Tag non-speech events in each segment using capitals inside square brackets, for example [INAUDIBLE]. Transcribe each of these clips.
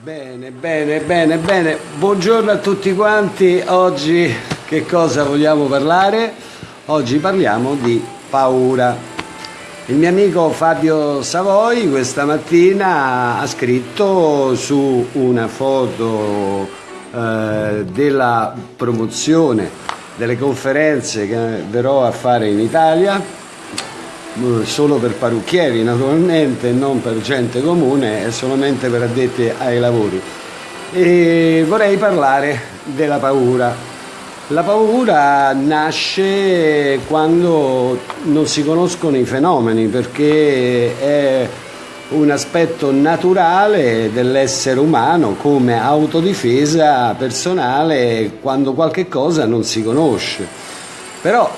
Bene, bene, bene, bene. Buongiorno a tutti quanti. Oggi che cosa vogliamo parlare? Oggi parliamo di paura. Il mio amico Fabio Savoi questa mattina ha scritto su una foto eh, della promozione delle conferenze che verrò a fare in Italia solo per parrucchieri naturalmente, non per gente comune, è solamente per addetti ai lavori. E vorrei parlare della paura. La paura nasce quando non si conoscono i fenomeni perché è un aspetto naturale dell'essere umano come autodifesa personale quando qualche cosa non si conosce. Però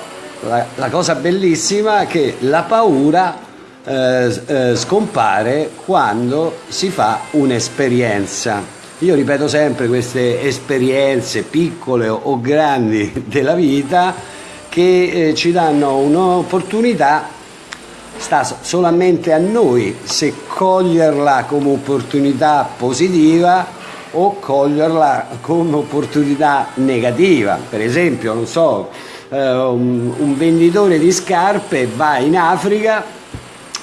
la, la cosa bellissima è che la paura eh, eh, scompare quando si fa un'esperienza. Io ripeto sempre queste esperienze piccole o grandi [LAUGHS] della vita che eh, ci danno un'opportunità, sta solamente a noi se coglierla come opportunità positiva o coglierla come opportunità negativa. Per esempio, non so, un, un venditore di scarpe va in Africa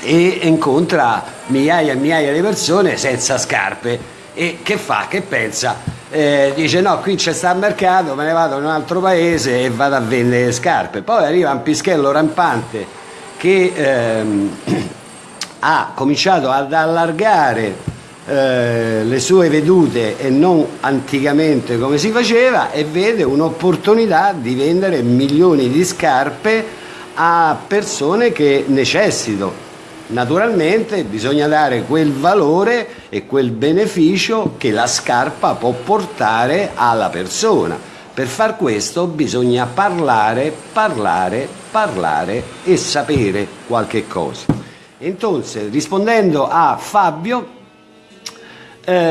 e incontra migliaia e migliaia di persone senza scarpe e che fa? Che pensa? Eh, dice no qui c'è sta mercato me ne vado in un altro paese e vado a vendere scarpe poi arriva un pischello rampante che ehm, [CLEARS THROAT] ha cominciato ad allargare eh, le sue vedute e non anticamente come si faceva e vede un'opportunità di vendere milioni di scarpe a persone che necessitano. Naturalmente bisogna dare quel valore e quel beneficio che la scarpa può portare alla persona. Per far questo bisogna parlare, parlare, parlare e sapere qualche cosa. Entonces, rispondendo a Fabio,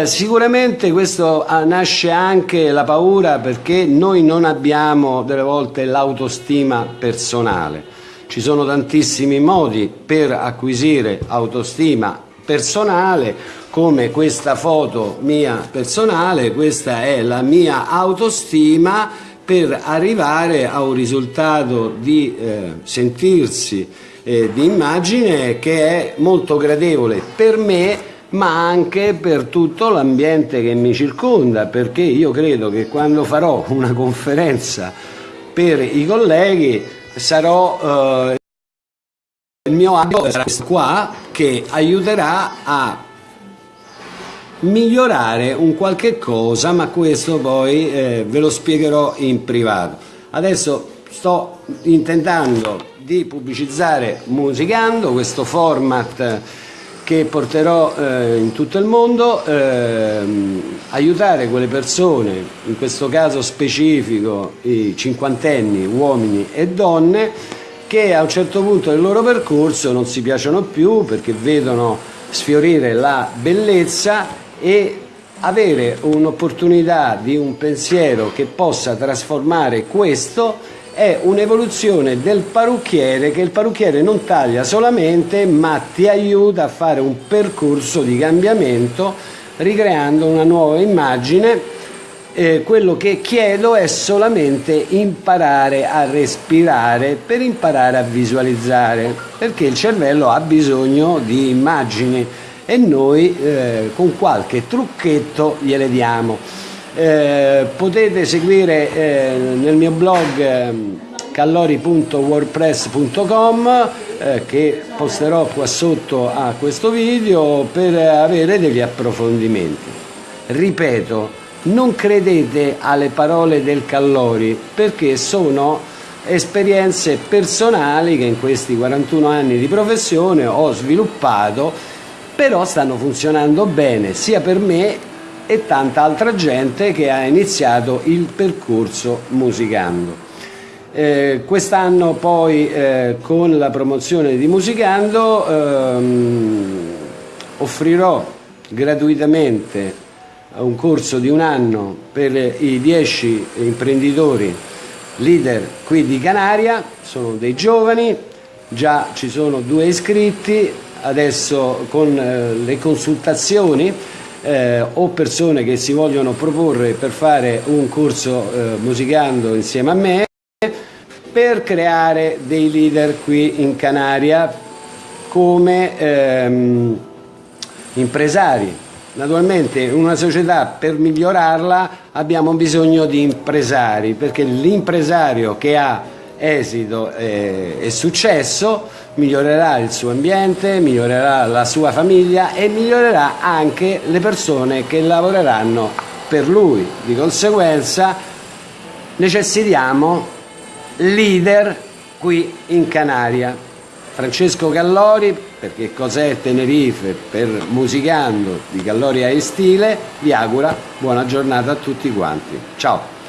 sicuramente questo ah, nasce anche la paura perché noi non abbiamo delle volte l'autostima personale. Ci sono tantissimi modi per acquisire autostima personale, come questa foto mia personale, questa è la mia autostima per arrivare a un risultato di eh, sentirsi eh, di immagine che è molto gradevole per me ma anche per tutto l'ambiente che mi circonda, perché io credo che quando farò una conferenza per i colleghi sarò eh, il mio abito sarà qua che aiuterà a migliorare un qualche cosa, ma questo poi eh, ve lo spiegherò in privato. Adesso sto intentando di pubblicizzare Musicando, questo format che porterò eh, in tutto il mondo, ehm, aiutare quelle persone, in questo caso specifico i cinquantenni, uomini e donne, che a un certo punto del loro percorso non si piacciono più perché vedono sfiorire la bellezza e avere un'opportunità di un pensiero che possa trasformare questo è un'evoluzione del parrucchiere che il parrucchiere non taglia solamente ma ti aiuta a fare un percorso di cambiamento ricreando una nuova immagine. Eh, quello che chiedo è solamente imparare a respirare per imparare a visualizzare perché il cervello ha bisogno di immagini e noi eh, con qualche trucchetto gliele diamo eh, potete seguire eh, nel mio blog eh, callori.wordpress.com eh, che posterò qua sotto a questo video per avere degli approfondimenti. Ripeto, non credete alle parole del Callori perché sono esperienze personali che in questi 41 anni di professione ho sviluppato però stanno funzionando bene sia per me e tanta altra gente che ha iniziato il percorso musicando. Eh, Quest'anno poi eh, con la promozione di Musicando ehm, offrirò gratuitamente un corso di un anno per i 10 imprenditori leader qui di Canaria, sono dei giovani, già ci sono due iscritti, adesso con eh, le consultazioni eh, o persone che si vogliono proporre per fare un corso eh, musicando insieme a me per creare dei leader qui in Canaria come ehm, impresari. Naturalmente una società per migliorarla abbiamo bisogno di impresari perché l'impresario che ha esito e, e successo migliorerà il suo ambiente, migliorerà la sua famiglia e migliorerà anche le persone che lavoreranno per lui. Di conseguenza necessitiamo leader qui in Canaria. Francesco Gallori, perché cos'è Tenerife per Musicando di Gallori a Stile, vi augura buona giornata a tutti quanti. Ciao!